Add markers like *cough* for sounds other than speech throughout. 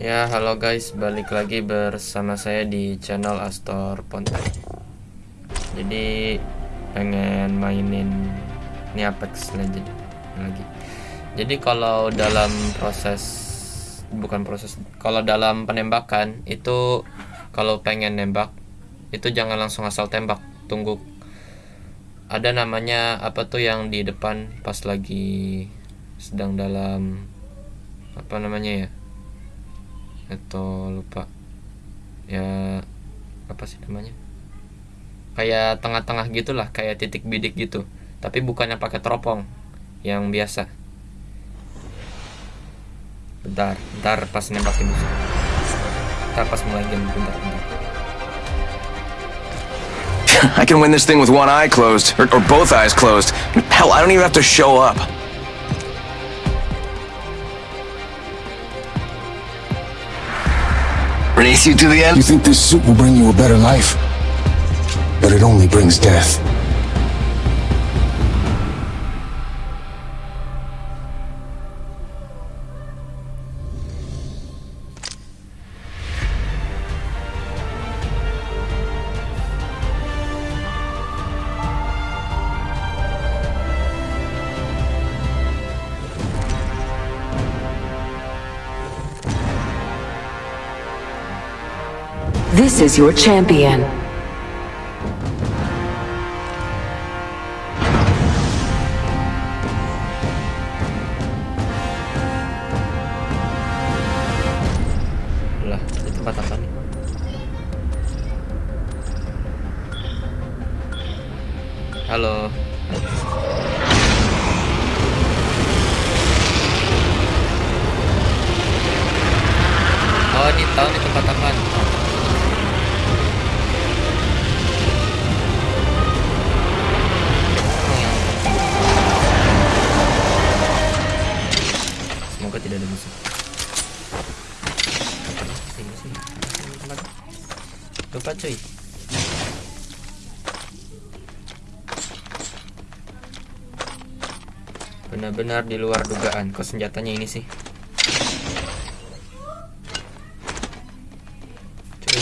Ya, halo guys, balik lagi bersama saya di channel Astor Ponte. Jadi pengen mainin ini Apex Legend lagi. Jadi kalau dalam proses bukan proses, kalau dalam penembakan itu kalau pengen nembak itu jangan langsung asal tembak, tunggu ada namanya apa tuh yang di depan pas lagi sedang dalam apa namanya ya atau lupa. Ya apa sih namanya? Kayak tengah-tengah gitulah kayak titik bidik gitu. Tapi bukannya pakai teropong yang biasa. Bentar bentar pas nembakin musuh bentar pas mulai game bentar bentar. *laughs* I can win this thing with one eye closed, or, or both eyes closed. Hell, I don't even have to show up. Race you to the end? You think this suit will bring you a better life? But it only brings death. Is your champion. lah tempat apa nih? Halo. Oh ini tahu di tempat apa Semoga tidak ada musuh. Sini sini. Tempat. Lupa cuy. Benar-benar di luar dugaan. Kok senjatanya ini sih? Cuy.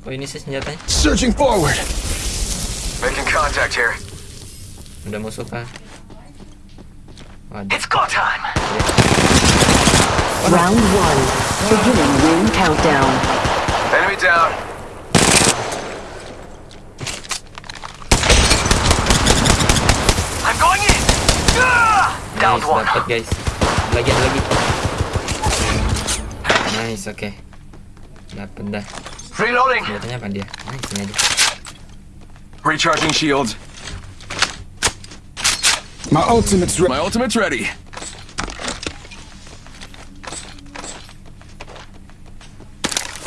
Kok ini sih senjatanya? Searching forward! Making contact here. Udah musuh kah? Waduh. It's go time. Round one. Beginning ring countdown. Enemy down. I'm going in. Ah! Down Nice, one. dapat guys. Lagi ada lagi. Nice, oke. Dapat dah. Reloading. Senjatanya apa dia? Nice, ini aja. Recharging shields. My ultimate's ready. My ultimate's ready.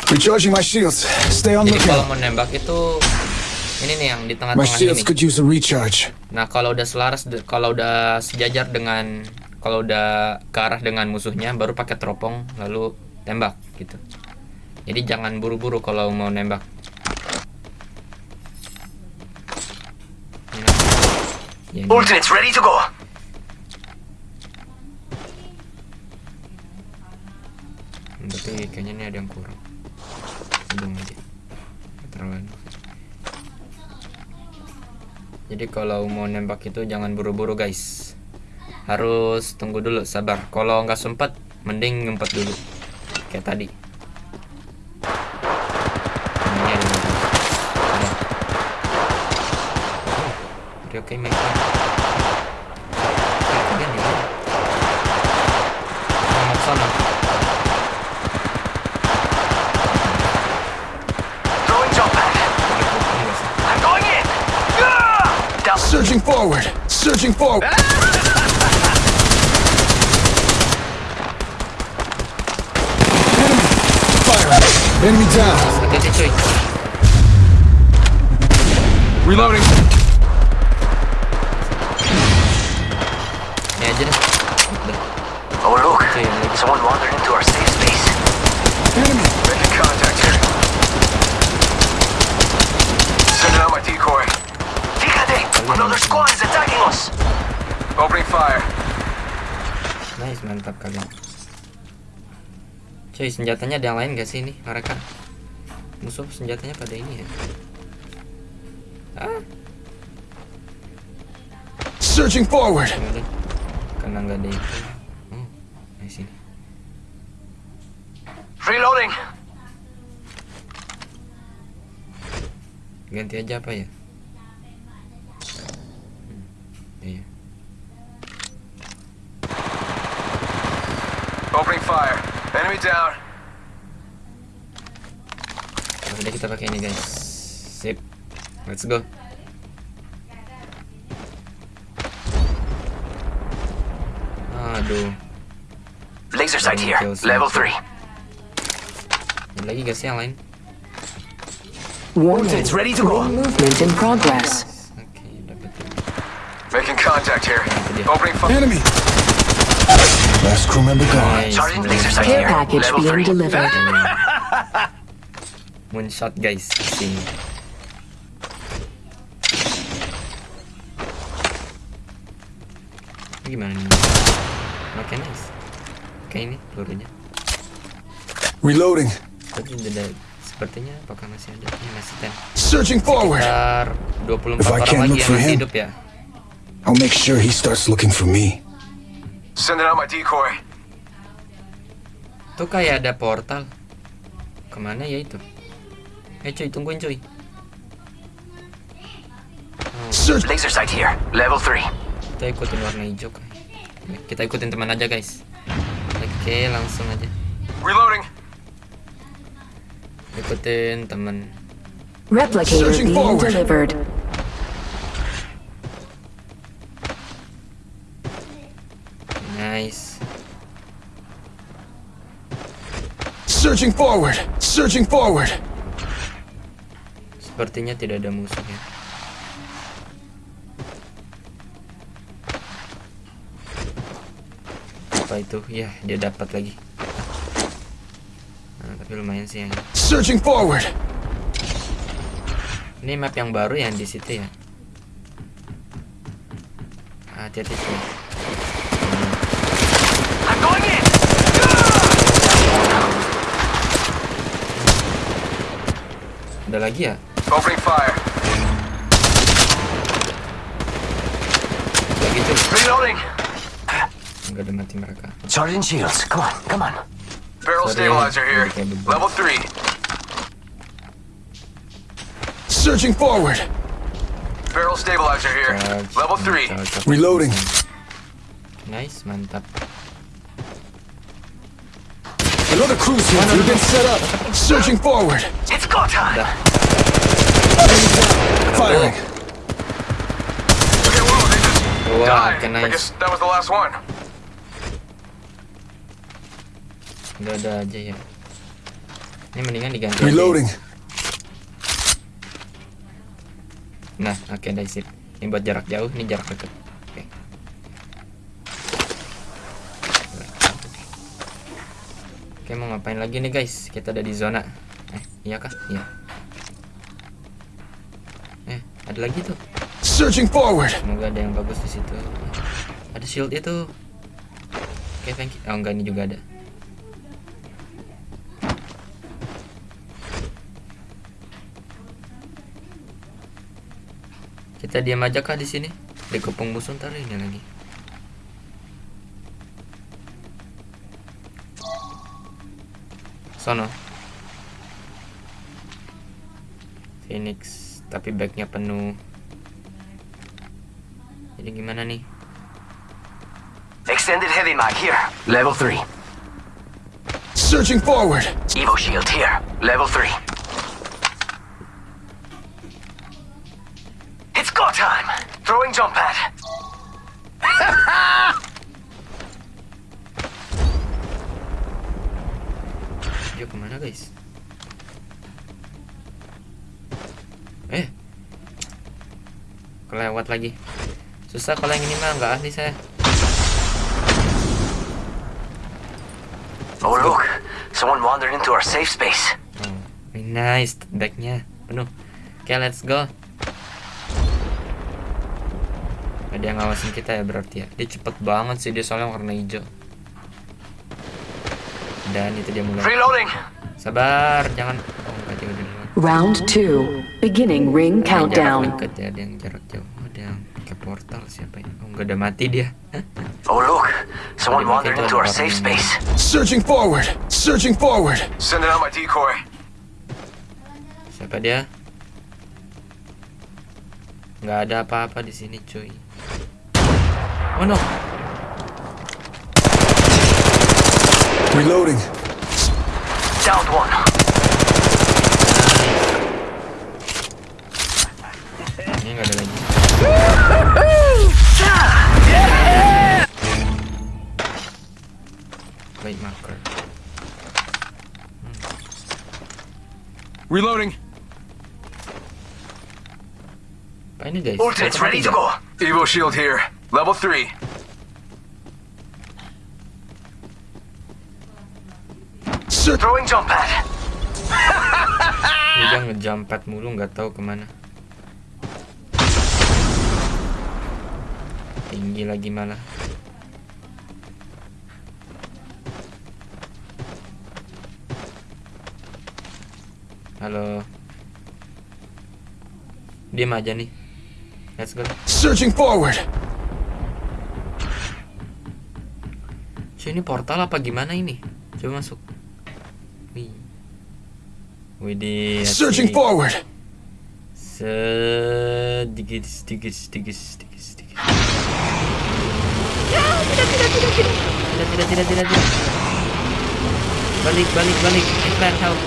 Recharging my shields. Stay on Jadi kalau lookout. mau nembak itu ini nih yang di My tengah-tengah shields ini. could use a recharge. Nah, kalau udah selaras kalau udah sejajar dengan kalau udah ke arah dengan musuhnya baru pakai teropong lalu tembak gitu. Jadi jangan buru-buru kalau mau nembak. Ini. Ultimate's ready to go. Tapi kayaknya ini ada yang kurang. Hidung aja. Keterlaluan. Jadi kalau mau nembak itu jangan buru-buru guys. Harus tunggu dulu, sabar. Kalau nggak sempat, mending ngumpet dulu. Kayak tadi. Ini ada yang- ada. Oke, oke, make it. Eh, kalian di mana? Oh, mau ke sana. Throwing jump pad. Enggak sih. I'm going in. Ah! Down. Surging forward. Surging forward. *laughs* Fire. Enemy down. Hati-hati cuy. Reloading. Someone wandered into our safe space. Enemy. Making contact here. Sending out my decoy. Fíjate! Another squad is attacking us! Opening fire. Nice, mantap kalian. Cuy, senjatanya ada yang lain gak sih ini mereka? Musuh senjatanya pada ini ya. Ah, Searching forward. Karena nggak ada itu. Reloading. Ganti aja apa ya? Hmm, iya. Opening fire. Enemy down. Udah kita pakai ini guys. Sip. Let's go. Aduh. Laser sight here. Level 3 lagi gak sih yang lain? Warning. It's ready to go. Movement in progress. Oke, dapat. Making contact here. Opening fire. Enemy. Last crew member gone. Nice. Sergeant, laser sight Care here. package Level being three. delivered. *laughs* shot, guys, sini. Ini Gimana nih? Oke nice. Oke ini pelurunya. Reloading. Tapi udah sepertinya apakah masih ada? Ini masih 10. Searching forward. Sekitar 24 If I orang can't lagi look yang for masih him. hidup ya. I'll make sure he starts looking for me. Sending out my decoy. Tuh kayak ada portal. Ke mana ya itu? Eh cuy, tungguin cuy. Search. Laser sight here. Level three. Kita ikutin warna hijau kan. Kita ikutin teman aja guys. Oke, langsung aja. Reloading. Ikutin teman. Replicator Searching being forward. delivered. Nice. Searching forward. Searching forward. Sepertinya tidak ada musuh ya. Apa itu? Ya, dia dapat lagi. Tapi lumayan sih yang Searching forward. Ini map yang baru yang di situ ya. Hati-hati sih. I'm going in. Ada lagi ya? Opening fire. Lagi tuh. Reloading. Enggak ada mati mereka. Charging shields. Come on, come on. Barrel stabilizer here. Level three. Searching forward. Barrel stabilizer here. Charge. Level three. Charge. Reloading. Nice, mantap. Another cruise here. We've been set up. Searching forward. It's go time. Firing. Okay, whoa, they just Wah, died. oke I guess that was the last one. Udah ada aja ya. Ini mendingan diganti. aja. Reloading. Nah, oke okay, sip. Ini buat jarak jauh, ini jarak dekat. Oke. Oke, mau ngapain lagi nih guys? Kita ada di zona. Eh, iya kah? Iya. Eh, ada lagi tuh. Searching forward. Semoga ada yang bagus di situ. Ada shield itu. Oke, thank you. Oh, enggak ini juga ada. Kita diam aja kah di sini? Dikepung musuh ntar ini lagi. Sono. Phoenix, tapi bagnya penuh. Jadi gimana nih? Extended heavy mag here, level 3. Searching forward. Evo shield here, level 3. Throwing jump pad. *laughs* Dia ke mana guys? Eh, kelewat lagi. Susah kalau yang ini mah nggak ahli saya. Oh look, someone wandered into our safe space. Oh, nice backnya penuh. Oke, let's go. Ada yang ngawasin kita ya berarti ya. Dia cepet banget sih dia soalnya warna hijau. dan itu dia mulai. Reloading. Sabar, jangan. Oh, enggak dia udah. Round two. Beginning ring Ada yang jarak countdown. dekat ya, ada yang jarak jauh. Oh, ada yang pakai portal siapa ya? Oh, enggak ada mati dia. *laughs* Oh look, Someone wandered into our safe space. Searching forward. Searching forward. Sending out my decoy. Siapa dia? Nggak ada apa-apa di sini, cuy. Oh no. Reloading. Downed one. Ini nggak ada lagi. Wait marker. Reloading. Apa ini guys? Ultimate's ready to go. Evo shield here. Level 3. Search. Throwing jump pad. Dia ngejump pad mulu nggak tahu ke mana. Tinggi lagi malah. Halo. Diam aja nih. Let's go. Searching forward. Cuy, ini portal apa gimana ini? Coba masuk. Wih. Widih. Searching forward. Sedikit, sedikit, sedikit, sedikit, sedikit. Tidak, tidak, tidak, tidak, tidak. Balik, balik, balik. Ikan, help.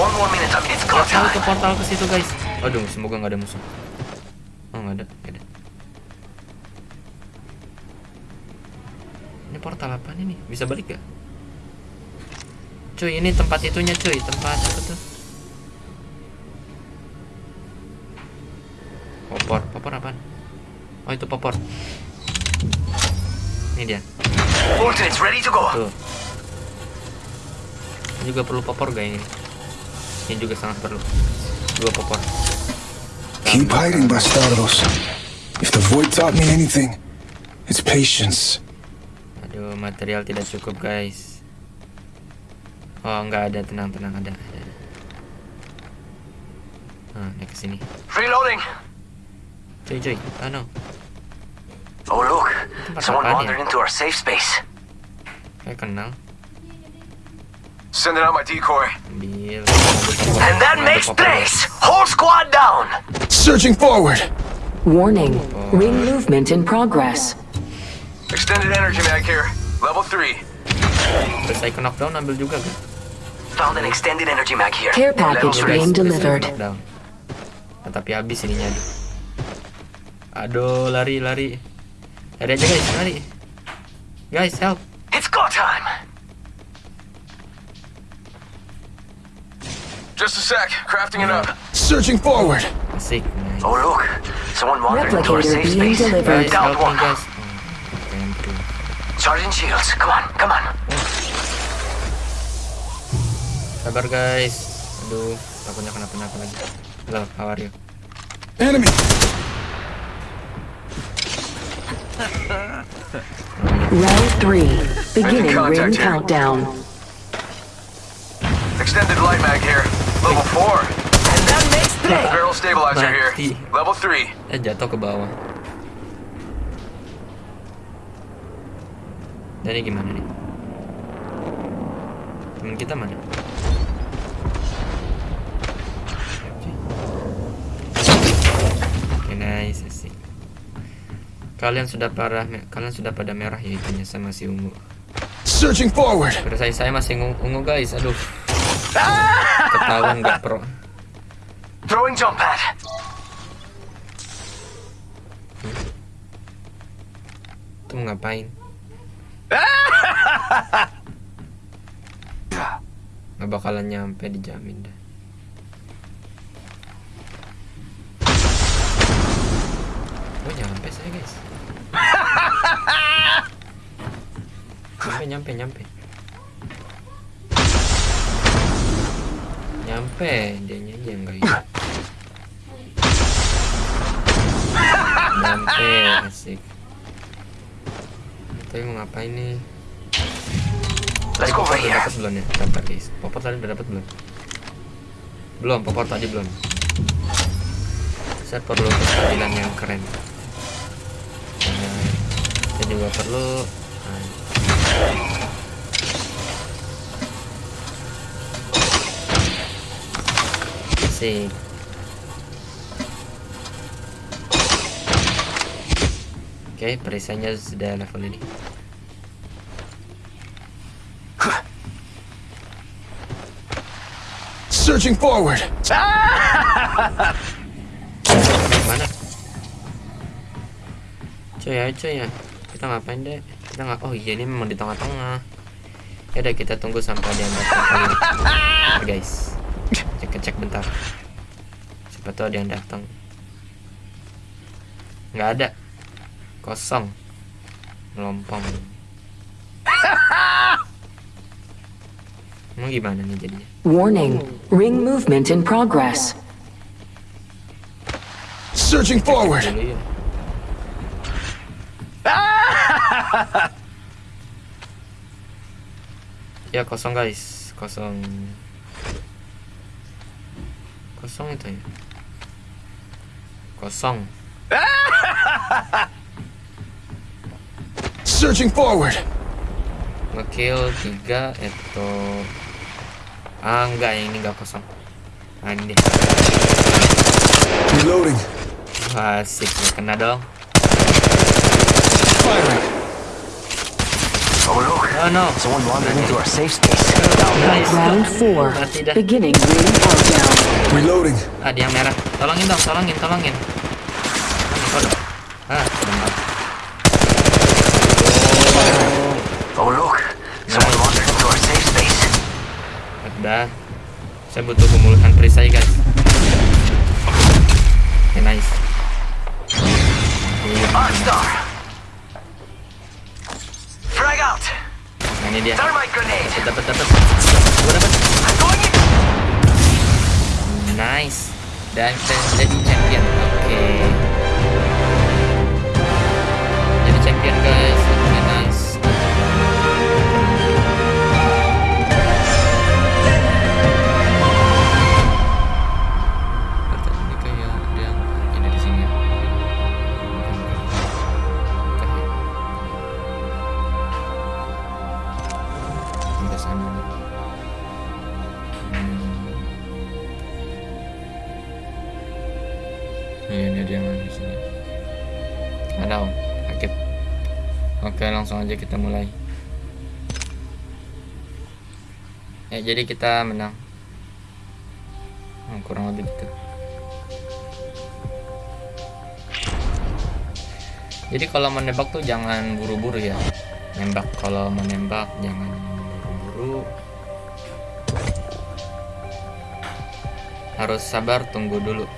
One more minute it's go ke portal ke situ, guys. Aduh, semoga nggak ada musuh. Oh, nggak ada, nggak ada. Portal apa nih? Bisa balik gak? Cuy, ini tempat itunya, cuy. Tempat apa tuh? Popor, popor apaan? Oh, itu popor. Ini dia. Ultimate's ready to go. Tuh. Ini juga perlu popor gak ini? Ini juga sangat perlu. Dua popor. Keep hiding, bastardos. If the void taught me anything, it's patience. Aduh, material tidak cukup, guys. Oh, nggak ada, tenang, tenang, ada, ada. ada. Nah, naik ke sini. Reloading. Cuy, cuy. Ah, no. Oh look, someone wandered into our safe space. Kayak kenal. Sending out my decoy. Ambil. And that makes place. Whole squad down. Searching forward. Warning. Ring movement in progress. Extended energy mag here. Level 3. Terus saya knockdown ambil juga, kan? Found an extended energy mag here. Care package being delivered. knockdown. Nah, tapi habis ininya, aduh. Aduh, lari, lari. Lari aja, guys, lari. Guys, help. It's go time. Just a sec. Crafting it up. Searching forward. Asik. Nice. Oh look, someone wandered into our Replicator safe being space. delivered. Guys, help me, one. guys. Charging shields. Come on, come on. Sabar guys. Aduh, takutnya kenapa-napa lagi. Hello, how are you? Enemy. Round three. Beginning contact ring here. countdown. Extended light mag here. Level 4. And that makes place. Barrel stabilizer Mati. here. Level 3. Eh jatuh ke bawah. Ini gimana nih? Temen kita mana? Oke, nice sih. Kalian sudah parah, kalian sudah pada merah ya itunya sama si ungu. Searching forward. Saya, saya masih ungu, ungu guys, aduh. *laughs* Ketahuan nggak pro. Throwing jump pad. Mau ngapain? *laughs* Nggak bakalan nyampe dijamin dah. Oh nyampe saya guys. *laughs* Nyampe nyampe nyampe. Nyampe dia nyanyi yang enggak itu. *laughs* Nyampe asik. Tapi mau ngapain nih? Tadi popor udah dapat belum ya? Dapat guys. Popor tadi udah dapat belum? Belum, popor tadi belum. Saya perlu kestabilan yang keren. Nah, saya juga perlu. Nah. Asik. Oke, perisainya sudah level ini. Searching forward. Mana? Cuy ya, cuy ya. Kita ngapain deh? Kita nggak. Oh iya ini memang di tengah-tengah. Ya udah kita tunggu sampai dia datang kali. Guys. Cek cek bentar. Siapa tahu ada yang datang. Nggak ada. Kosong. Melompong. Emang gimana nih jadinya? Warning. Ring movement in progress. Searching forward. Dulu ya. *laughs* ya kosong guys kosong kosong itu ya kosong *laughs* Searching forward. ngekill tiga itu ah enggak yang ini enggak kosong ah ini Reloading. Asik nggak kena dong Firing. Oh, oh no Someone wandered into our safe space. Round four. mati dah Beginning ring countdown. Reloading. ah dia merah tolongin dong tolongin tolongin tolongin ah bentar. Oh, look. Someone wandered into our safe space. Udah. Saya butuh pemulihan perisai, guys. Oke, nice. Iya. Frag out. Nah, ini dia. Dapat, dapat, dapat. Gua dapat. Nice. Dan kita jadi champion. Oke. Jadi champion, guys. Aja kita mulai. Ya, jadi kita menang. Hmm, kurang lebih gitu. Jadi kalau menembak tuh jangan buru-buru ya. Nembak kalau menembak jangan buru-buru. Harus sabar tunggu dulu.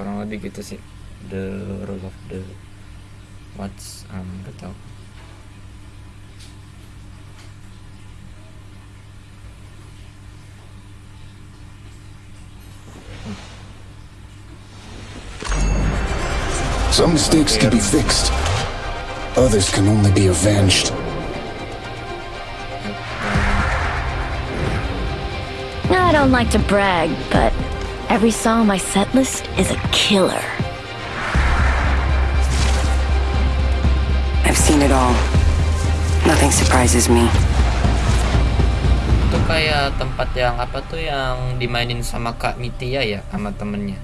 Kurang lebih gitu sih the rule of the what's um gak tau Some mistakes can be fixed. Others can only be avenged. I don't like to brag, but every song on my set list is a killer. I've seen it all. Nothing surprises me. itu kayak tempat yang apa tuh yang dimainin sama Kak Mitia ya sama temennya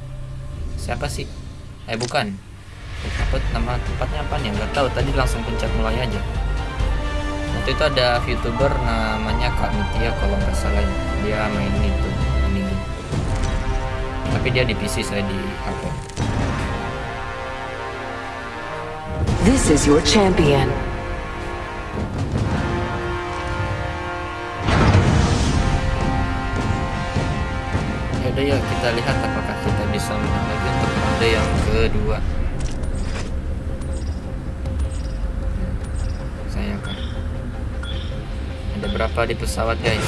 siapa sih eh bukan apa nama tempatnya apa nih nggak tahu tadi langsung pencet mulai aja waktu itu ada youtuber namanya Kak Mitia kalau nggak salah ya. dia main itu. Tapi dia di PC saya di HP This is your champion. udah ya kita lihat apakah kita bisa menang lagi untuk ronde yang kedua. Saya kan ada berapa di pesawat guys?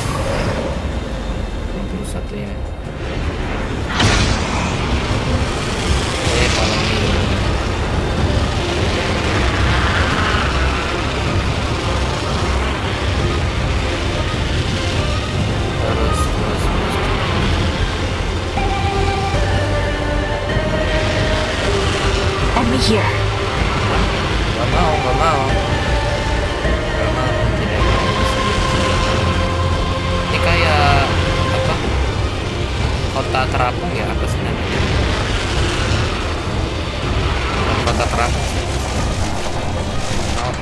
21 ya here. Gak mau, gak mau. Gak mau, tidak. Ini kayak apa? Kota terapung ya apa sih namanya? Kota terapung sih. Oh.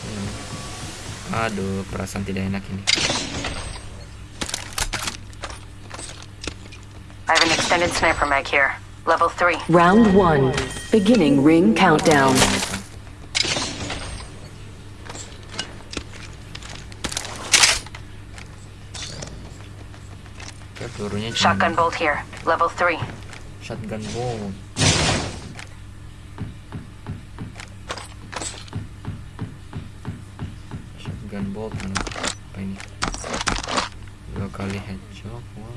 Hmm. Aduh, perasaan tidak enak ini. I have an extended sniper mag here. Level 3. Round one. Beginning ring countdown. Shotgun bolt here. Level 3. shotgun bolt. Shotgun bolt mana? Apa ini? Dua kali headshot. Wow.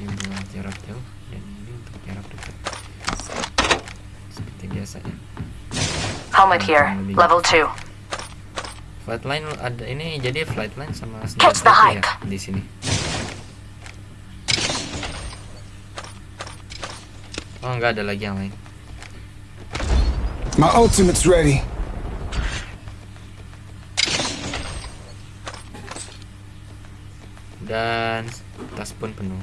Ini buat jarak jauh dan ini untuk jarak dekat. Seperti biasanya. Helmet here. Level 2. Flightline ada ini jadi flightline sama Catch the senjata ya di sini. Oh nggak ada lagi yang lain. My ultimate's ready. dan tas pun penuh.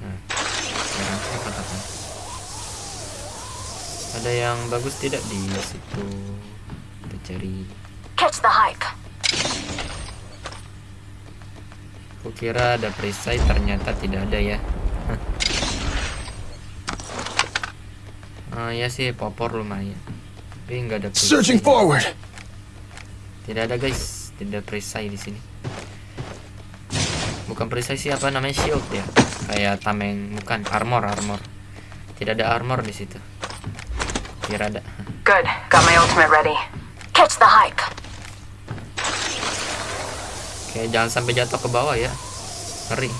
Nah, sekarang kita katakan. Ada yang bagus tidak di situ? Kita cari. Catch the hike. Kukira ada perisai, ternyata tidak ada ya. *laughs* Ah ya sih, popor lumayan. Tapi nggak ada perisai. Searching forward. Tidak ada guys, tidak ada perisai di sini. Bukan perisai sih apa namanya shield ya? Kayak tameng, bukan armor armor. Tidak ada armor di situ. Kira ada. Good. Got my ultimate ready. Catch the hike. Oke, jangan sampai jatuh ke bawah ya. Ngeri.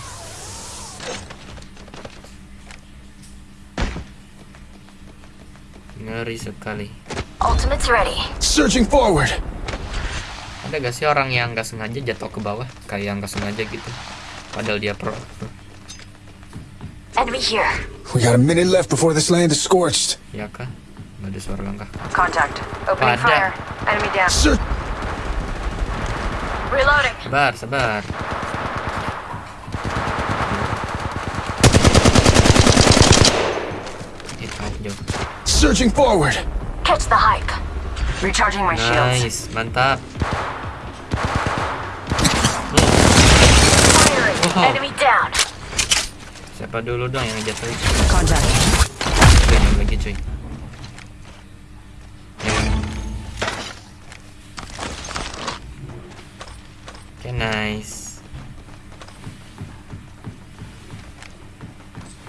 Ngeri sekali. Ultimate's ready. Searching forward. Ada gak sih orang yang nggak sengaja jatuh ke bawah? Kayak nggak sengaja gitu. Padahal dia pro. Enemy here. We got a minute left before this land is scorched. Ya kah? Ada suara langkah. Contact. Opening Ada. fire. Enemy down. Reloading. Sabar, sabar. Hit out jauh. Searching forward. Catch the hike. Recharging my shields. Nice, mantap. Firing. Oh. Enemy down. Siapa dulu dong yang jatuhin? Contact. Yang lagi cuy.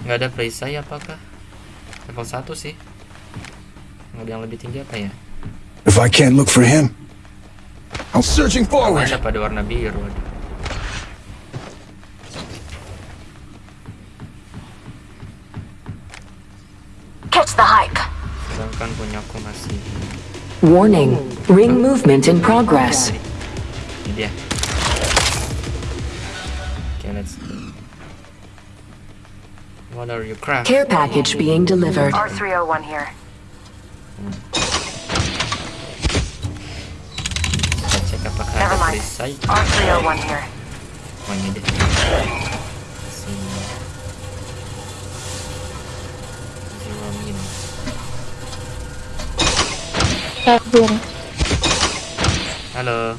Nggak ada perisai apakah? Level 1 sih. Nggak ada yang lebih tinggi apa ya? If I can't look for him, I'm searching forward. ada pada warna biru. aduh. Catch the hike. Sedangkan punyaku masih Warning. Ring movement in progress. Ini dia. What are you craft? Care package being delivered. R301 here. Kita cek apakah Never ada mind. perisai. R301 here. Oh, ini dia. Sini. Zero min. Halo.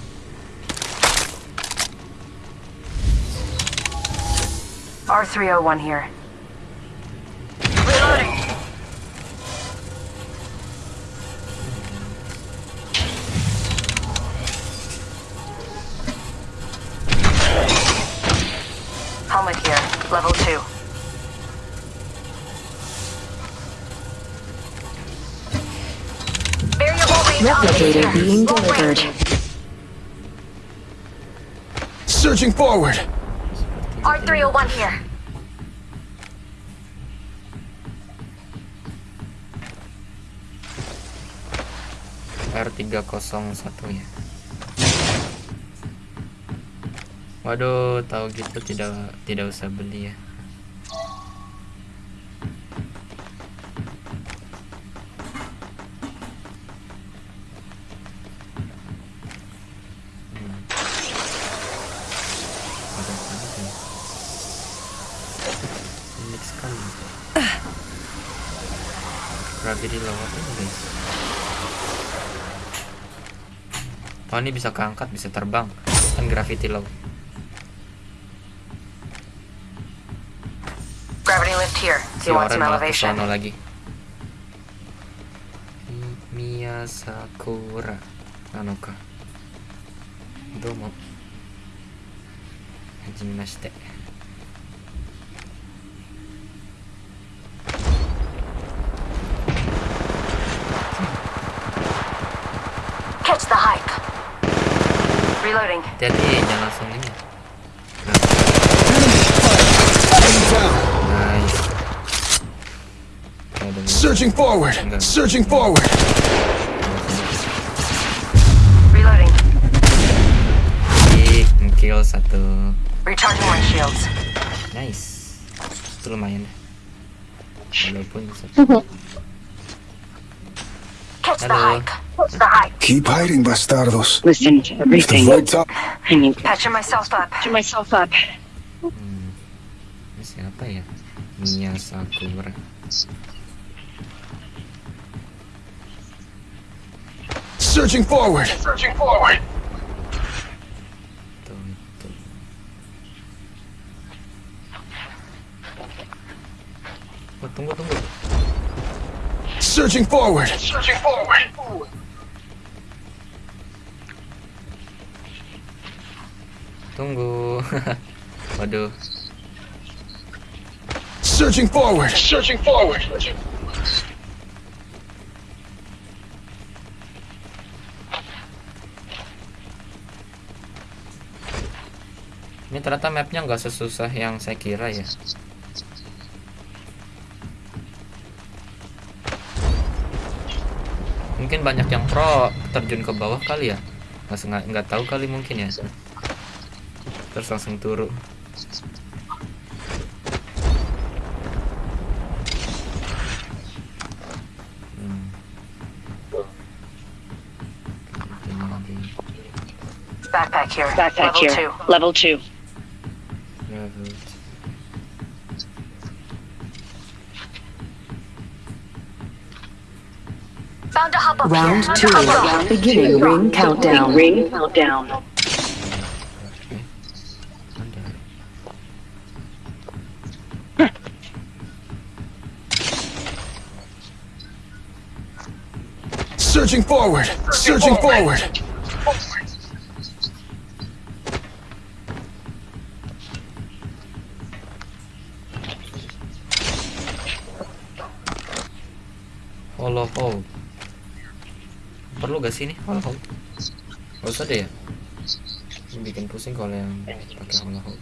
R301 here. Level 2. Variable range Replicator operator. being delivered. Searching forward. R301 here. R301 ya. Waduh, tahu gitu tidak tidak usah beli ya. guys oh ini bisa keangkat bisa terbang. Kan gravity low here. si Do you want Oren some malah elevation? ke sana lagi Mi- Mia Sakura Nanoka Domo Hajimashite Catch the hype. Reloading. Hati-hati Ada Searching forward. Enggak. Searching forward. Reloading. Dik, kill satu Recharging my shields. Nice Itu lumayan deh Walaupun satu Catch the Hello. hype. Catch the hype. Keep hiding, bastardos. Listen to If the everything. void top I need Patching myself up. patch myself up. Hmm. Ini siapa ya? Mia Sakura searching forward. Searching forward. Tuh, itu tunggu, tunggu Searching forward. Searching forward. Tunggu *laughs* Waduh Searching forward. Searching forward. Ini ternyata mapnya nggak sesusah yang saya kira ya Mungkin banyak yang pro terjun ke bawah kali ya nggak nggak tahu kali mungkin ya terus langsung turun Hmm. Backpack here. Backpack Level here. two. Level two. Round here. two. Found a hop up. Beginning ring countdown. Ring countdown. Eh, ada. Searching forward. Searching forward. Hollow Hold. Perlu gak sih ini Hollow Hold? Gak usah deh ya. Ini bikin pusing kalau yang pakai Hollow nyesel.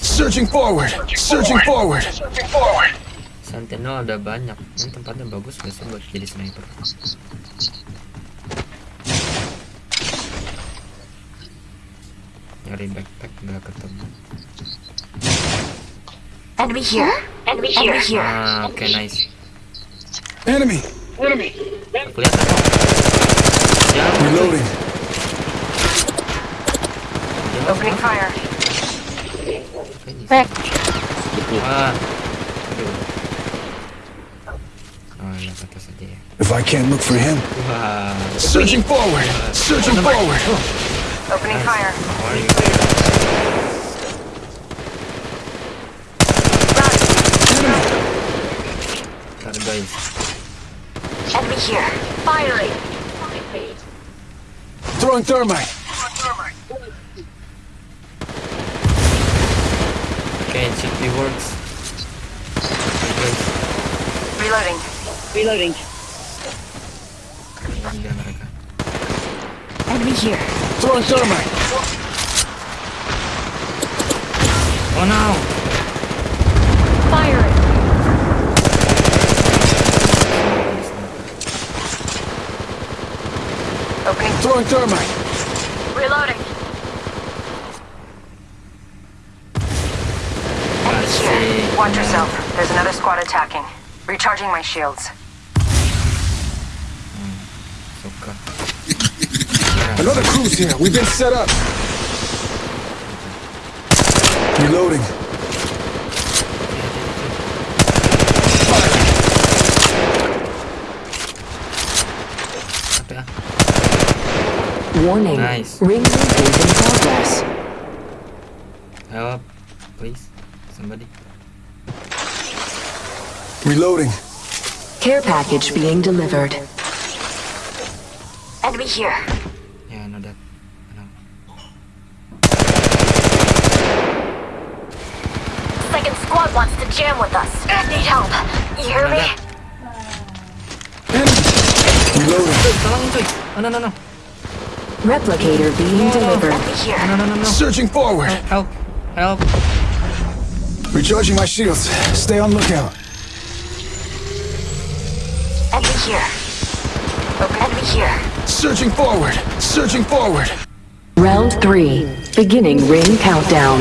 Searching forward. Searching forward. Searching forward. Sentinel ada banyak. Ini tempatnya bagus gak sih buat jadi sniper? Nyari backpack nggak ketemu. Enemy here. Enemy here. Enemy here. Ah, oke nice. Enemy. Kelihatan kok. Jangan cuy. Reloading. Jangan, Opening fire. Back. Ah. Aduh. Oh, lihat atas aja ya. If I can't look for him. Wah. Searching forward. Searching forward. Opening fire. Ntar guys. Enemy here. Firing. Throwing thermite. Oke, CP works. Oke, guys. Reloading. Reloading. Ini dia mereka. Enemy here. Throwing thermite. Oh no. Firing. Opening. Throwing thermite. Reloading. Watch yourself. There's another squad attacking. Recharging my shields. Suka. Another crew's here. We've been set up. Reloading. Apa? Warning. Nice. Ring movement in progress. Help, please, somebody. Reloading. Care package being delivered. Enemy here. Yeah, I know that. I know. Second squad wants to jam with us. Need help. You hear me? Reloading. Tolongin cuy. Oh, no, no, no. Replicator being delivered. Enemy here. No, no, no, no. Searching forward. Help, help. Recharging my shields. Stay on lookout. Enemy here. Enemy here. Searching forward. Searching forward. Round three. Beginning ring countdown.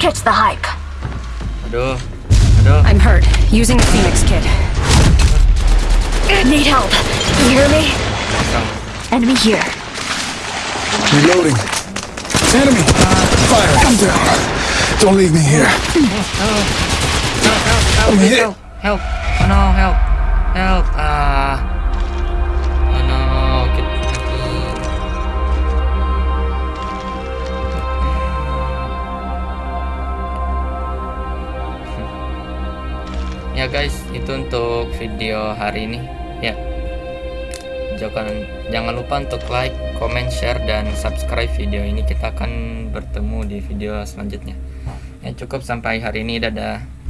Catch the hype. Aduh, aduh. I'm hurt. Using the Phoenix kit. Need help. You hear me? Enemy here. Reloading. Enemy. Fire. I'm down. Don't leave me here. Help, I'm hit. help, help. Oh no, help, help. Ah. Oh no, get lagi. Ya guys, itu untuk video hari ini. Ya. Jangan jangan lupa untuk like, comment, share dan subscribe video ini. Kita akan bertemu di video selanjutnya. Ya cukup sampai hari ini. Dadah.